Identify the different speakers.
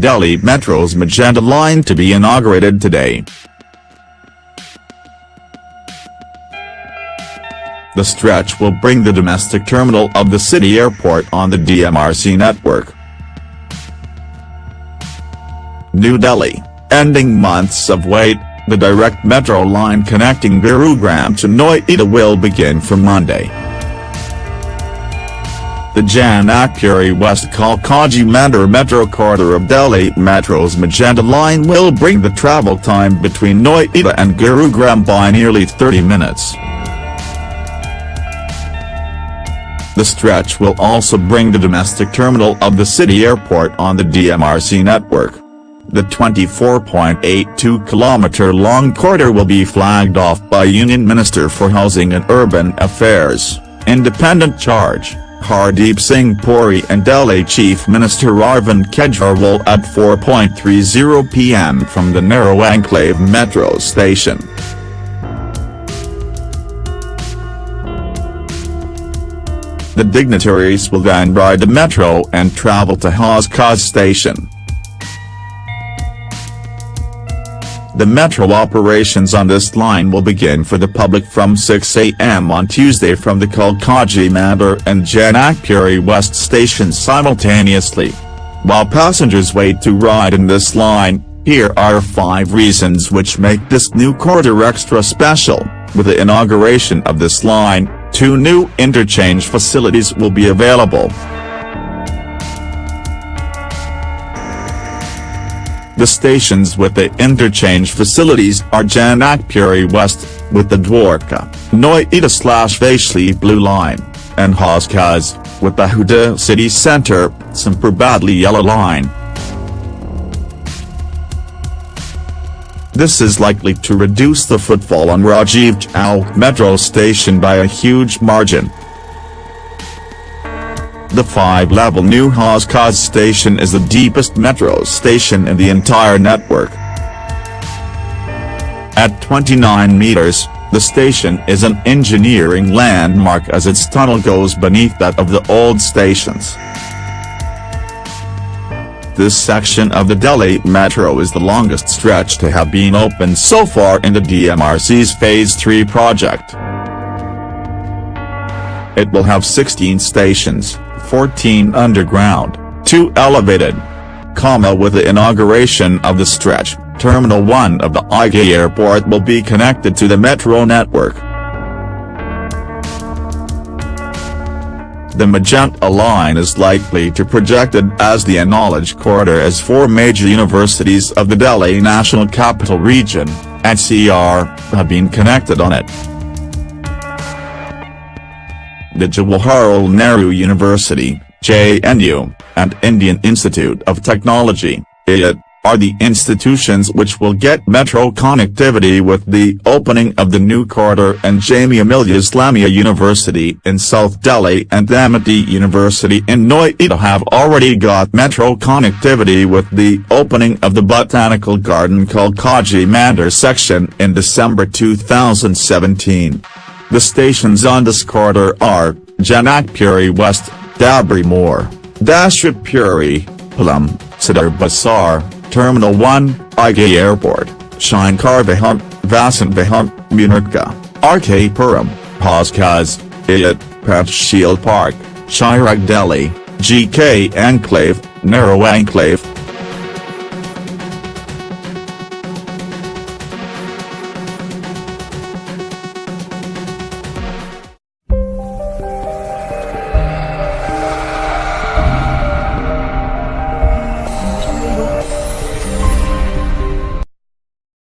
Speaker 1: Delhi Metro's Magenta line to be inaugurated today. The stretch will bring the domestic terminal of the city airport on the DMRC network. New Delhi, ending months of wait, the direct metro line connecting Gurugram to Noida will begin from Monday. The Janakpuri West Kalkaji Mandir Metro corridor of Delhi Metro's Magenta line will bring the travel time between Noida and Gurugram by nearly 30 minutes. The stretch will also bring the domestic terminal of the city airport on the DMRC network. The 24.82-kilometer-long corridor will be flagged off by Union Minister for Housing and Urban Affairs, Independent Charge, Hardeep Singh Puri and Delhi Chief Minister Arvind Kejriwal at 4.30 pm from the Nehru Enclave metro station. The dignitaries will then ride the metro and travel to Hauz Khas station. The metro operations on this line will begin for the public from 6 a.m. on Tuesday from the Kalkaji Mandir and Janakpuri West stations simultaneously. While passengers wait to ride in this line, here are 5 reasons which make this new corridor extra special. With the inauguration of this line, two new interchange facilities will be available. The stations with the interchange facilities are Janakpuri West, with the Dwarka, Noida slash Vaishali Blue Line, and Hauz Khas, with the Huda City Centre, Badli Yellow Line. This is likely to reduce the footfall on Rajiv Chowk metro station by a huge margin. The five-level new Hauz Khas station is the deepest metro station in the entire network. At 29 meters, the station is an engineering landmark as its tunnel goes beneath that of the old stations. This section of the Delhi Metro is the longest stretch to have been opened so far in the DMRC's Phase 3 project. It will have 16 stations, 14 underground, 2 elevated. Comma with the inauguration of the stretch, Terminal 1 of the IGI airport will be connected to the metro network. The Magenta line is likely to projected as the knowledge corridor as four major universities of the Delhi National Capital Region, NCR, have been connected on it. The Jawaharlal Nehru University, JNU, and Indian Institute of Technology, IIT, are the institutions which will get metro connectivity with the opening of the new corridor and Jamia Millia Islamia University in South Delhi and Amity University in Noida have already got metro connectivity with the opening of the Botanical Garden called Kalkaji Mandir section in December 2017. The stations on this corridor are, Janakpuri West, Dabri More, Dashrat Puri, Palam, Sadar Bazar, Terminal 1, IGI Airport, Shankar Vihar, Vasant Vihar, Munirka, RK Puram, Hauz Khas, IIT, Panchsheel Park, Chirag Delhi, GK Enclave, Nehru Enclave,